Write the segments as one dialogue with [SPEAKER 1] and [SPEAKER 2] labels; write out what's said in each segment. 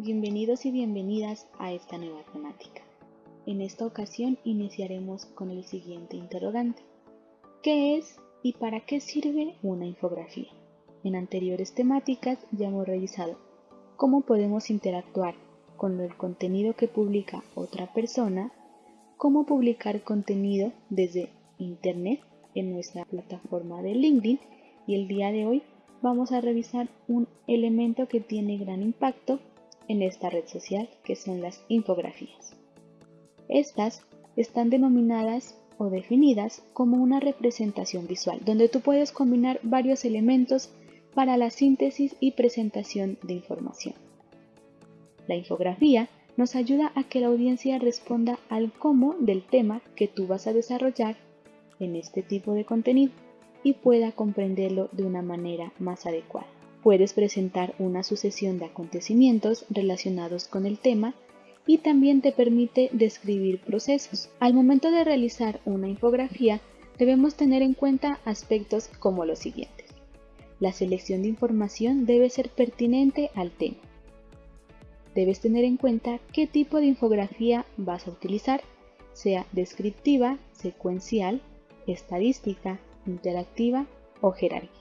[SPEAKER 1] Bienvenidos y bienvenidas a esta nueva temática. En esta ocasión iniciaremos con el siguiente interrogante. ¿Qué es y para qué sirve una infografía? En anteriores temáticas ya hemos revisado cómo podemos interactuar con el contenido que publica otra persona, cómo publicar contenido desde Internet en nuestra plataforma de LinkedIn y el día de hoy vamos a revisar un elemento que tiene gran impacto en esta red social, que son las infografías. Estas están denominadas o definidas como una representación visual, donde tú puedes combinar varios elementos para la síntesis y presentación de información. La infografía nos ayuda a que la audiencia responda al cómo del tema que tú vas a desarrollar en este tipo de contenido y pueda comprenderlo de una manera más adecuada. Puedes presentar una sucesión de acontecimientos relacionados con el tema y también te permite describir procesos. Al momento de realizar una infografía, debemos tener en cuenta aspectos como los siguientes. La selección de información debe ser pertinente al tema. Debes tener en cuenta qué tipo de infografía vas a utilizar, sea descriptiva, secuencial, estadística, interactiva o jerárquica.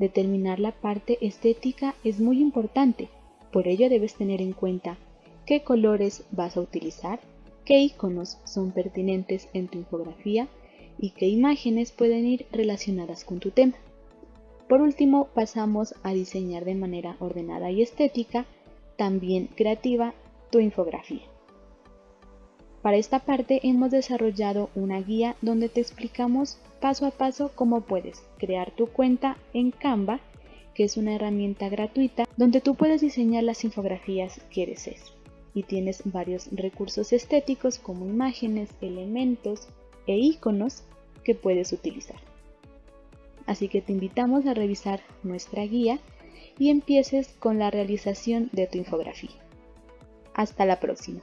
[SPEAKER 1] Determinar la parte estética es muy importante, por ello debes tener en cuenta qué colores vas a utilizar, qué iconos son pertinentes en tu infografía y qué imágenes pueden ir relacionadas con tu tema. Por último, pasamos a diseñar de manera ordenada y estética, también creativa, tu infografía. Para esta parte hemos desarrollado una guía donde te explicamos paso a paso cómo puedes crear tu cuenta en Canva, que es una herramienta gratuita donde tú puedes diseñar las infografías que desees. Y tienes varios recursos estéticos como imágenes, elementos e iconos que puedes utilizar. Así que te invitamos a revisar nuestra guía y empieces con la realización de tu infografía. Hasta la próxima.